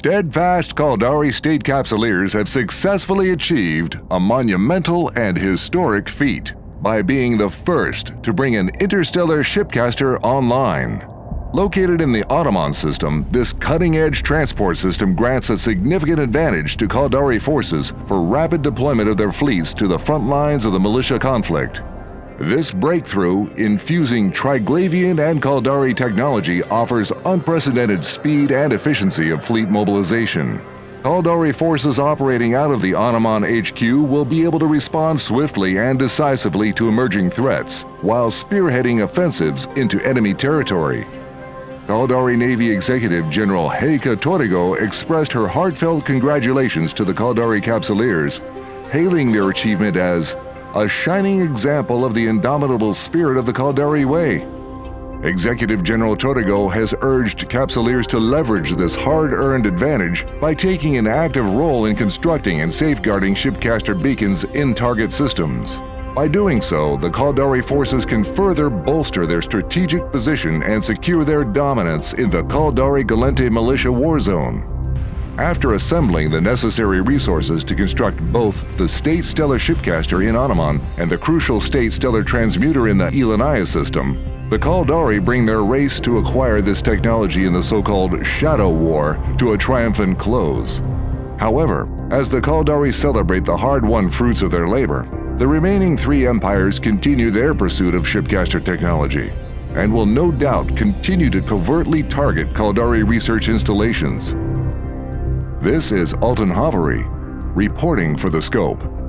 steadfast Caldari State Capsuleers have successfully achieved a monumental and historic feat by being the first to bring an interstellar shipcaster online. Located in the Automon system, this cutting-edge transport system grants a significant advantage to Caldari forces for rapid deployment of their fleets to the front lines of the militia conflict. This breakthrough in fusing Triglavian and Caldari technology offers unprecedented speed and efficiency of fleet mobilization. Caldari forces operating out of the Automon HQ will be able to respond swiftly and decisively to emerging threats, while spearheading offensives into enemy territory. Caldari Navy Executive General Heika Torigo expressed her heartfelt congratulations to the Caldari Capsuleers, hailing their achievement as a shining example of the indomitable spirit of the Caldari Way. Executive General Torigo has urged Capsuleers to leverage this hard-earned advantage by taking an active role in constructing and safeguarding shipcaster beacons in target systems. By doing so, the Caldari forces can further bolster their strategic position and secure their dominance in the Caldari Gallente militia war zone. After assembling the necessary resources to construct both the State Stellar Shipcaster in Automon and the crucial State Stellar Transmuter in the Elania system, the Caldari bring their race to acquire this technology in the so-called Shadow War to a triumphant close. However, as the Caldari celebrate the hard-won fruits of their labor, the remaining three empires continue their pursuit of shipcaster technology and will no doubt continue to covertly target Caldari research installations. This is Alton Haveri, reporting for The Scope.